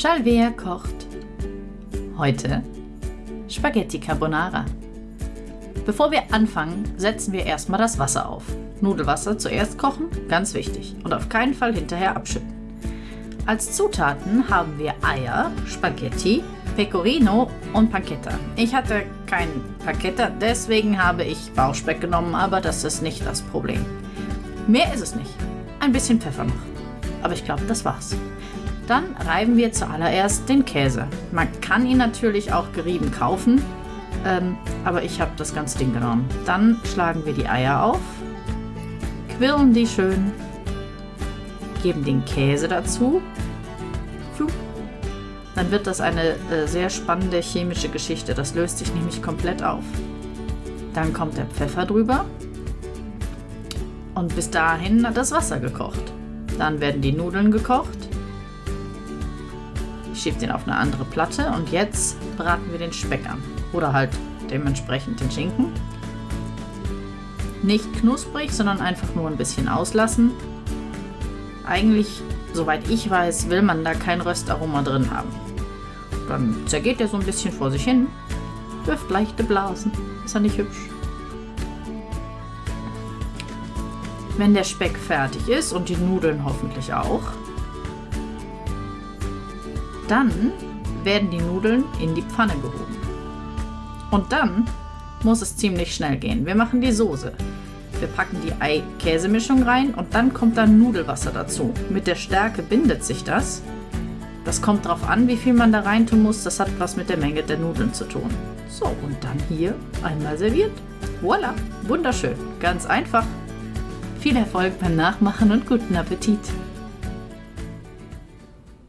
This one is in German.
Chalvea kocht. Heute Spaghetti Carbonara. Bevor wir anfangen, setzen wir erstmal das Wasser auf. Nudelwasser zuerst kochen, ganz wichtig. Und auf keinen Fall hinterher abschütten. Als Zutaten haben wir Eier, Spaghetti, Pecorino und Pancetta. Ich hatte kein Pancetta, deswegen habe ich Bauchspeck genommen, aber das ist nicht das Problem. Mehr ist es nicht. Ein bisschen Pfeffer noch. Aber ich glaube, das war's. Dann reiben wir zuallererst den Käse. Man kann ihn natürlich auch gerieben kaufen, ähm, aber ich habe das ganze Ding genommen. Dann schlagen wir die Eier auf, quirlen die schön, geben den Käse dazu. Dann wird das eine äh, sehr spannende chemische Geschichte. Das löst sich nämlich komplett auf. Dann kommt der Pfeffer drüber. Und bis dahin hat das Wasser gekocht. Dann werden die Nudeln gekocht. Ich schiebe den auf eine andere Platte und jetzt braten wir den Speck an. Oder halt dementsprechend den Schinken. Nicht knusprig, sondern einfach nur ein bisschen auslassen. Eigentlich, soweit ich weiß, will man da kein Röstaroma drin haben. Dann zergeht er so ein bisschen vor sich hin, wirft leichte Blasen. Ist er nicht hübsch? Wenn der Speck fertig ist und die Nudeln hoffentlich auch, dann werden die Nudeln in die Pfanne gehoben. Und dann muss es ziemlich schnell gehen. Wir machen die Soße. Wir packen die Ei-Käsemischung rein und dann kommt dann Nudelwasser dazu. Mit der Stärke bindet sich das. Das kommt darauf an, wie viel man da rein tun muss. Das hat was mit der Menge der Nudeln zu tun. So, und dann hier einmal serviert. Voila, wunderschön. Ganz einfach. Viel Erfolg beim Nachmachen und guten Appetit!